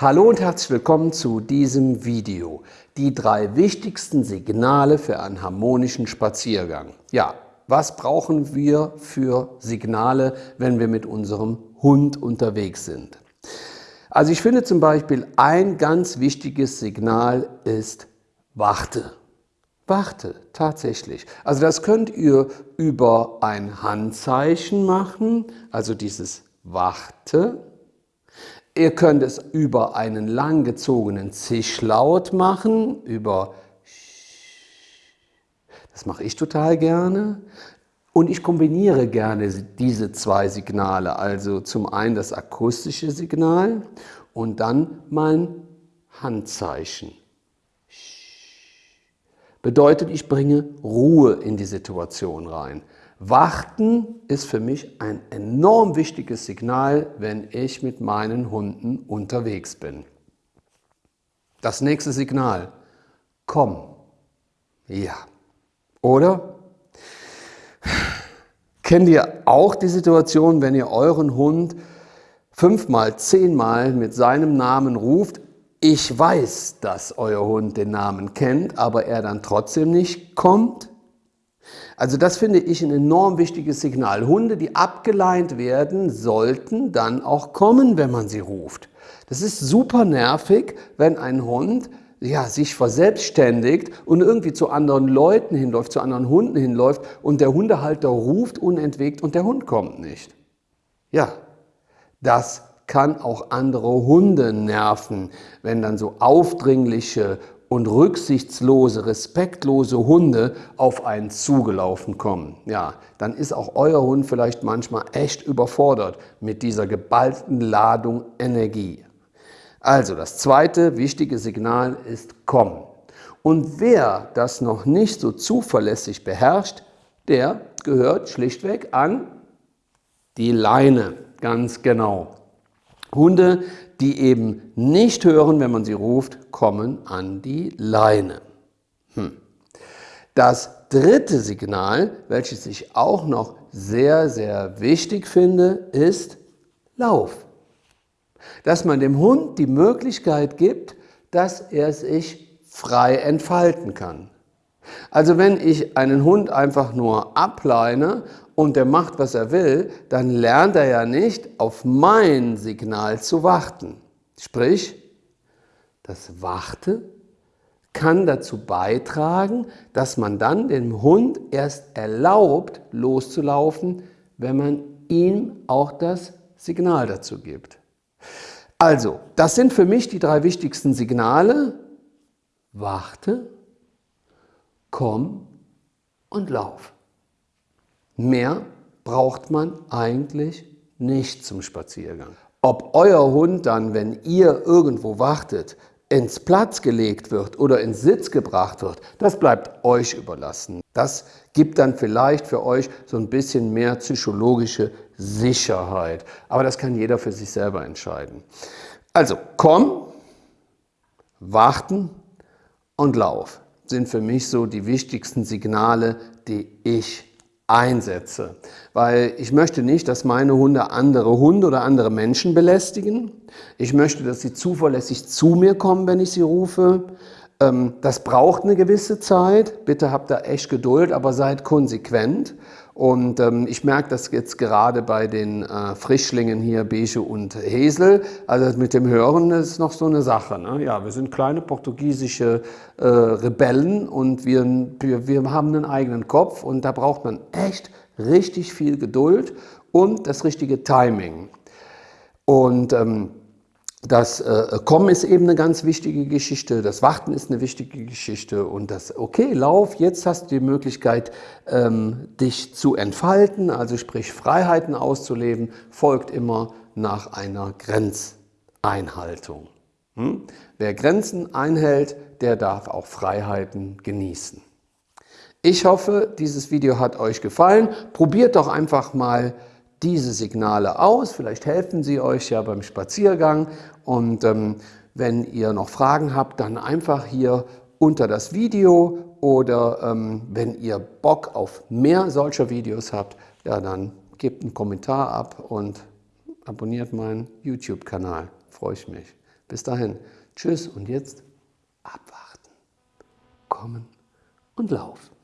Hallo und herzlich willkommen zu diesem Video. Die drei wichtigsten Signale für einen harmonischen Spaziergang. Ja, was brauchen wir für Signale, wenn wir mit unserem Hund unterwegs sind? Also ich finde zum Beispiel ein ganz wichtiges Signal ist Warte. Warte, tatsächlich. Also das könnt ihr über ein Handzeichen machen, also dieses Warte Ihr könnt es über einen langgezogenen Zischlaut machen, über das mache ich total gerne. Und ich kombiniere gerne diese zwei Signale, also zum einen das akustische Signal und dann mein Handzeichen. Bedeutet, ich bringe Ruhe in die Situation rein. Warten ist für mich ein enorm wichtiges Signal, wenn ich mit meinen Hunden unterwegs bin. Das nächste Signal, komm. Ja. Oder? Kennt ihr auch die Situation, wenn ihr euren Hund fünfmal, zehnmal mit seinem Namen ruft? Ich weiß, dass euer Hund den Namen kennt, aber er dann trotzdem nicht kommt? Also das finde ich ein enorm wichtiges Signal. Hunde, die abgeleint werden, sollten dann auch kommen, wenn man sie ruft. Das ist super nervig, wenn ein Hund ja, sich verselbstständigt und irgendwie zu anderen Leuten hinläuft, zu anderen Hunden hinläuft und der Hundehalter ruft unentwegt und der Hund kommt nicht. Ja, das kann auch andere Hunde nerven, wenn dann so aufdringliche und rücksichtslose, respektlose Hunde auf einen zugelaufen kommen, ja, dann ist auch euer Hund vielleicht manchmal echt überfordert mit dieser geballten Ladung Energie. Also das zweite wichtige Signal ist Komm. Und wer das noch nicht so zuverlässig beherrscht, der gehört schlichtweg an die Leine, ganz genau. Hunde, die eben nicht hören, wenn man sie ruft, kommen an die Leine. Hm. Das dritte Signal, welches ich auch noch sehr, sehr wichtig finde, ist Lauf. Dass man dem Hund die Möglichkeit gibt, dass er sich frei entfalten kann. Also wenn ich einen Hund einfach nur ableine und der macht, was er will, dann lernt er ja nicht, auf mein Signal zu warten. Sprich, das Warte kann dazu beitragen, dass man dann dem Hund erst erlaubt, loszulaufen, wenn man ihm auch das Signal dazu gibt. Also, das sind für mich die drei wichtigsten Signale. Warte, komm und lauf. Mehr braucht man eigentlich nicht zum Spaziergang. Ob euer Hund dann, wenn ihr irgendwo wartet, ins Platz gelegt wird oder ins Sitz gebracht wird, das bleibt euch überlassen. Das gibt dann vielleicht für euch so ein bisschen mehr psychologische Sicherheit. Aber das kann jeder für sich selber entscheiden. Also komm, warten und lauf sind für mich so die wichtigsten Signale, die ich einsetze. Weil ich möchte nicht, dass meine Hunde andere Hunde oder andere Menschen belästigen. Ich möchte, dass sie zuverlässig zu mir kommen, wenn ich sie rufe. Ähm, das braucht eine gewisse Zeit. Bitte habt da echt Geduld, aber seid konsequent. Und ähm, ich merke das jetzt gerade bei den äh, Frischlingen hier, Beige und Hesel. Also mit dem Hören ist noch so eine Sache. Ne? Ja, wir sind kleine portugiesische äh, Rebellen und wir, wir, wir haben einen eigenen Kopf und da braucht man echt richtig viel Geduld und das richtige Timing. Und ähm, das äh, Kommen ist eben eine ganz wichtige Geschichte, das Warten ist eine wichtige Geschichte und das, okay, lauf, jetzt hast du die Möglichkeit, ähm, dich zu entfalten, also sprich Freiheiten auszuleben, folgt immer nach einer Grenzeinhaltung. Hm? Wer Grenzen einhält, der darf auch Freiheiten genießen. Ich hoffe, dieses Video hat euch gefallen. Probiert doch einfach mal diese Signale aus. Vielleicht helfen sie euch ja beim Spaziergang. Und ähm, wenn ihr noch Fragen habt, dann einfach hier unter das Video oder ähm, wenn ihr Bock auf mehr solcher Videos habt, ja dann gebt einen Kommentar ab und abonniert meinen YouTube-Kanal. Freue ich mich. Bis dahin, tschüss und jetzt abwarten, kommen und laufen.